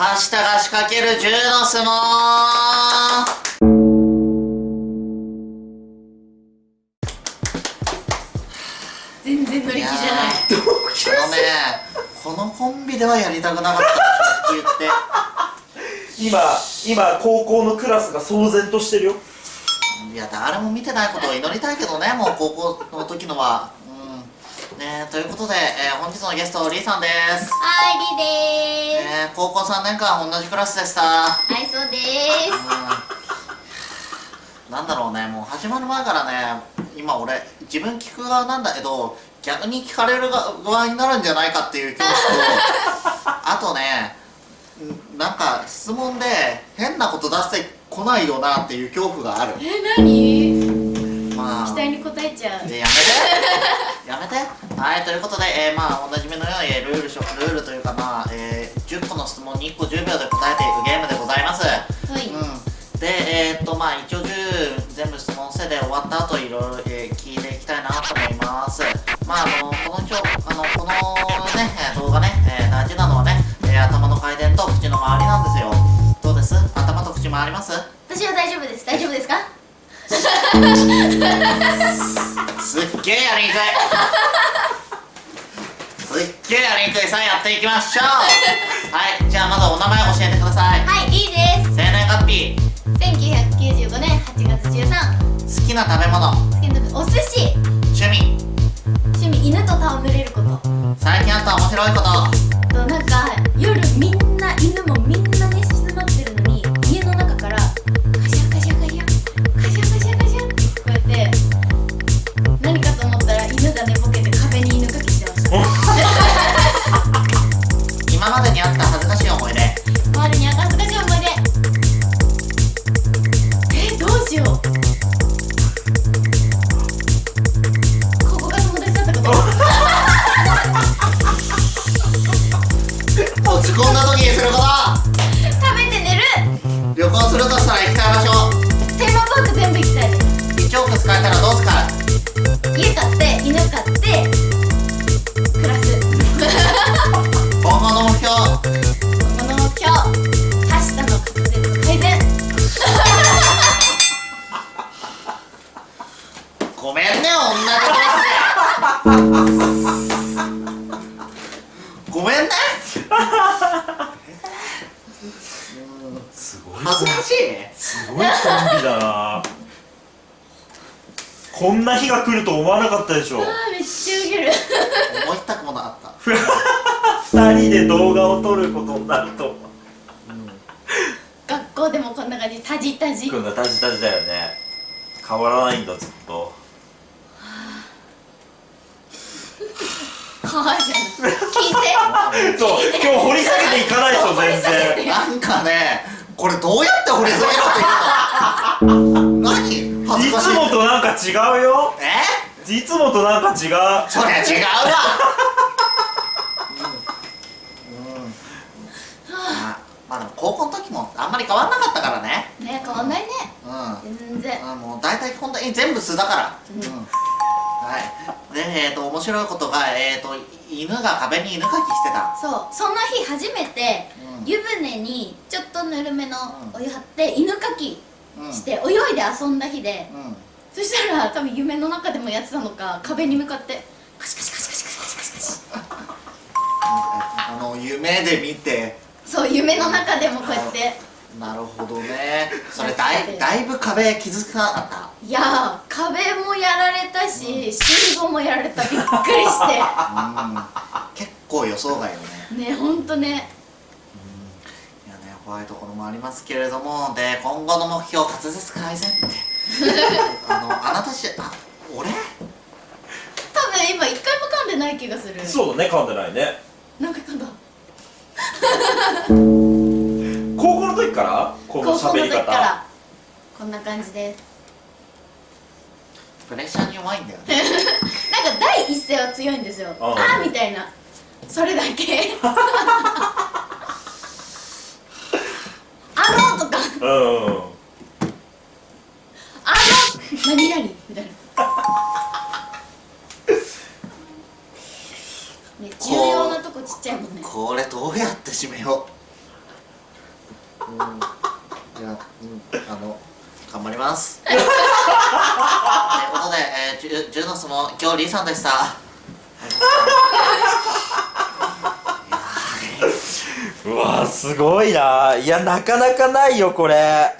はしたが仕掛ける銃の相撲全然乗り気じゃない。いやーあのねこのコンビではやりたくなかった言って。今今高校のクラスが騒然としてるよ。いや誰も見てないことを祈りたいけどねもう高校の時のは。うん。ねということで、えー本日のゲストリーさんです。はいりでーすえー高校3年間同じクラスでした。はいそうでうんなんだろうねもう始まる前からね今俺自分聞く側なんだけど逆に聞かれる側になるんじゃないかっていう恐怖と あとねんなんか質問で変なこと出してこないよなっていう恐怖がある。すえ何？まあ期待に応えちゃう。でやめて。やめて。はいということで、えー、まあおなじみのようにえールールしょルールというかまあ、えー、10個の質問に1個10秒で答えていくゲームでございます。はい、うん。でえー、っとまあ一応10全部質問せで終わった後いろいろ、えー聞いていきたいなと思います。まああのこの今日あのこのねえー動画ね、えー大事なのはね、えー頭の回転と口の周りなんですよ。どうです？頭と口回ります？私は大丈夫です。大丈夫ですか？すっげえやりにくい。すっげえやりにくい。さあやっていきましょう教えてください。はいいいです。生年月日。1995年8月13好きな食べ物。好きなお寿司。趣味。趣味犬と戯れること。最近あった面白いこと。となんかこんな時にすることビだな。こんな日が来ると思わなかったでしょ。あーめっちゃウケる。思たくもなかった。二人で動画を撮ることになると。学校でもこんな感じタジタジ。くんがタジタジだよね。変わらないんだずっと。はい。聞いて。そう今日掘り下げていかないでしょ全然 なんかねこれどうやって掘り下げろっていうの 何？恥ずいかしい。つもとなんか違うよ。え？いつもとなんか違う。そりゃ違うわ。うん、うん、あまあでも高校の時もあんまり変わんなかったからね。ね変わんないね。うん。全然。うんもう大体本当に全部素だから。うん。うん。はい。でえっ、ー、と面白いことがえっ、ー、と犬が壁に犬かきしてた。そう。その日初めてうん。湯船にちょっとぬるめのお湯張って犬かきうんして泳いで遊んだ日で、そしたら多分夢の中でもやってたのか壁に向かってカシカシカシカシカシカシカシ。あの夢で見て。そう夢の中でもこうやって。なるほどね。それだいだいぶ壁気づかなかった？いや壁もやられたし、うん、心臓もやられた。びっくりして、うん、結構予想外よね。ねほんとね。怖いところもありますけれどもで今後の目標滑舌改善って。あのあなたしあ俺？多分今一回も噛んでない気がする。そうだね噛んでないね。何回噛んだ？高校の時から？この高校の喋り方時から。こんな感じで。すプレッシャーに弱いんだよね。なんか第一声は強いんですよ。あああーみたいな。それだけうん、あの何々みたいな。ね重要なとこちっちゃいもんねこれどうやって締めよう。うんじゃ、うん、あの頑張ります。ということで、えー、ジュジュノスも今日リーさんでした。すごいな。いやなかなかないよこれ。